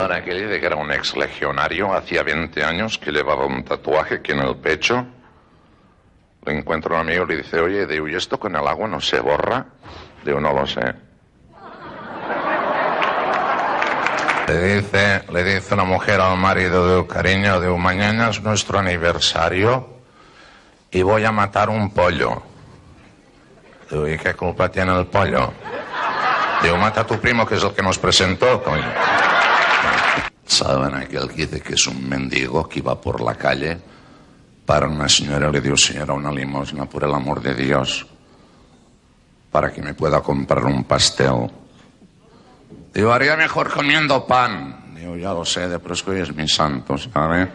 Ahora que era un ex legionario, hacía 20 años que llevaba un tatuaje que en el pecho. Le encuentra un amigo y le dice, oye, digo, ¿y esto con el agua no se borra? Digo, no lo sé. Le dice, le dice la mujer al marido de cariño, de mañana es nuestro aniversario y voy a matar un pollo. Digo, ¿y qué culpa tiene el pollo? Digo, mata a tu primo que es el que nos presentó, coño. ¿Saben aquel que dice que es un mendigo que iba por la calle? Para una señora le dio, señora, una limosna, por el amor de Dios, para que me pueda comprar un pastel. Digo, haría mejor comiendo pan. Digo, ya lo sé, pero es que hoy es mi santo, ¿sabe?